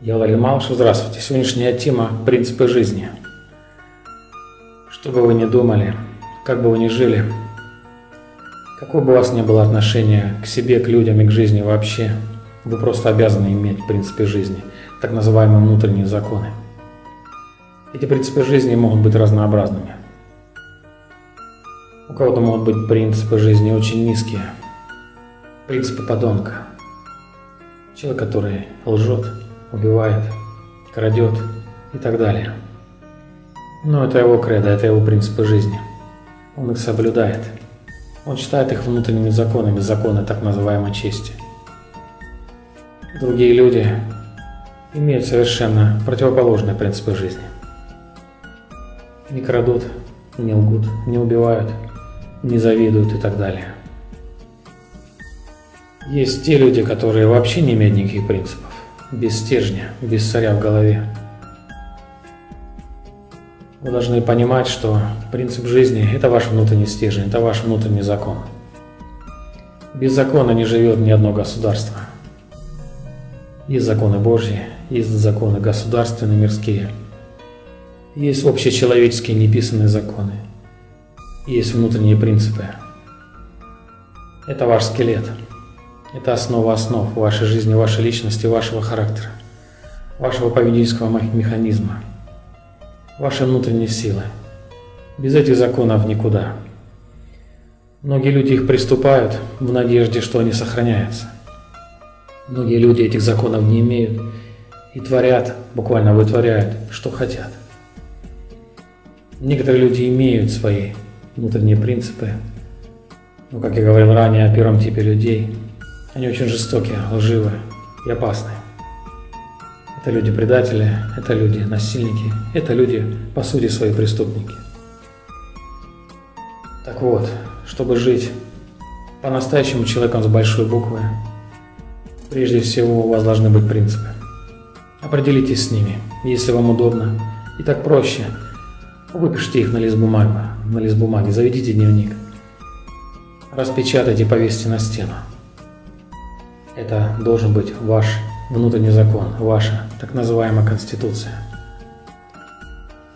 Я Валерий Малышев, здравствуйте. Сегодняшняя тема – принципы жизни. Что бы вы ни думали, как бы вы ни жили, какое бы у вас ни было отношение к себе, к людям и к жизни вообще, вы просто обязаны иметь принципы жизни, так называемые внутренние законы. Эти принципы жизни могут быть разнообразными. У кого-то могут быть принципы жизни очень низкие, принципы подонка, человек, который лжет, убивает, крадет и так далее. Но это его кредо, это его принципы жизни. Он их соблюдает. Он считает их внутренними законами, законы так называемой чести. Другие люди имеют совершенно противоположные принципы жизни. Не крадут, не лгут, не убивают, не завидуют и так далее. Есть те люди, которые вообще не имеют никаких принципов без стержня, без царя в голове. Вы должны понимать, что принцип жизни – это ваш внутренний стержень, это ваш внутренний закон. Без закона не живет ни одно государство. Есть законы Божьи, есть законы государственные, мирские. Есть общечеловеческие неписанные законы. Есть внутренние принципы. Это ваш скелет. Это основа основ вашей жизни, вашей личности, вашего характера, вашего поведенческого механизма, вашей внутренней силы. Без этих законов никуда. Многие люди их приступают в надежде, что они сохраняются. Многие люди этих законов не имеют и творят, буквально вытворяют, что хотят. Некоторые люди имеют свои внутренние принципы, но, как я говорил ранее о первом типе людей – они очень жестокие, лживые и опасные. Это люди-предатели, это люди-насильники, это люди, по сути, свои преступники. Так вот, чтобы жить по-настоящему человеком с большой буквы, прежде всего у вас должны быть принципы. Определитесь с ними, если вам удобно. И так проще. Выпишите их на лист бумаги, на лист бумаги, заведите дневник. Распечатайте, повесьте на стену. Это должен быть ваш внутренний закон, ваша так называемая конституция.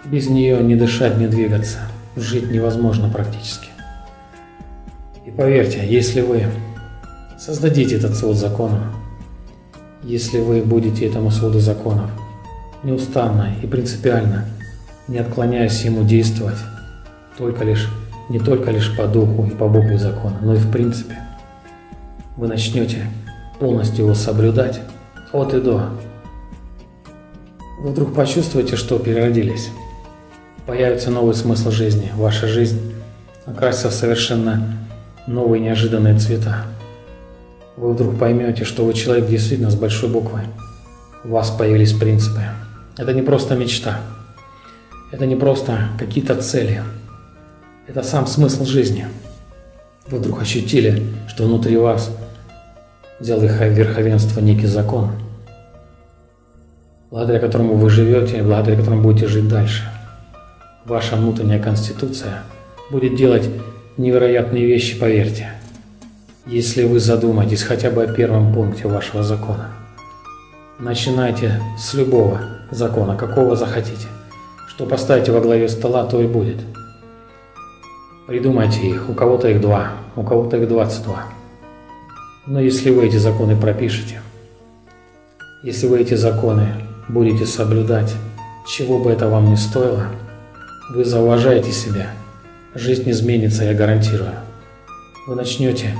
Без нее не дышать, не двигаться, жить невозможно практически. И поверьте, если вы создадите этот свод законов, если вы будете этому своду законов неустанно и принципиально, не отклоняясь ему действовать, только лишь, не только лишь по духу и по букве закона, но и в принципе, вы начнете полностью его соблюдать от и до. Вы вдруг почувствуете, что переродились. Появится новый смысл жизни. Ваша жизнь окрасится в совершенно новые неожиданные цвета. Вы вдруг поймете, что вы человек действительно с большой буквы. У вас появились принципы. Это не просто мечта. Это не просто какие-то цели. Это сам смысл жизни. Вы вдруг ощутили, что внутри вас – взял верховенство некий закон, благодаря которому вы живете и благодаря которому будете жить дальше. Ваша внутренняя конституция будет делать невероятные вещи, поверьте, если вы задумаетесь хотя бы о первом пункте вашего закона. Начинайте с любого закона, какого захотите. Что поставите во главе стола, то и будет. Придумайте их, у кого-то их два, у кого-то их 22. Но если вы эти законы пропишете, если вы эти законы будете соблюдать, чего бы это вам ни стоило, вы зауважаете себя, жизнь изменится, я гарантирую. Вы начнете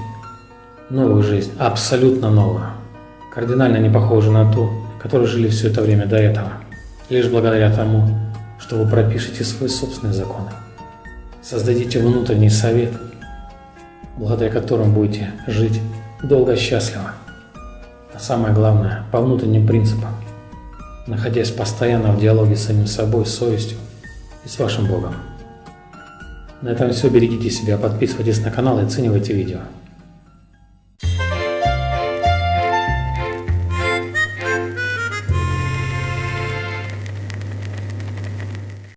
новую жизнь, абсолютно новую, кардинально не похожую на ту, которой жили все это время до этого, лишь благодаря тому, что вы пропишете свои собственные законы. Создадите внутренний совет, благодаря которому будете жить долго счастливо. А самое главное, по внутренним принципам, находясь постоянно в диалоге с самим собой, с совестью и с вашим Богом. На этом все. Берегите себя, подписывайтесь на канал и оценивайте видео.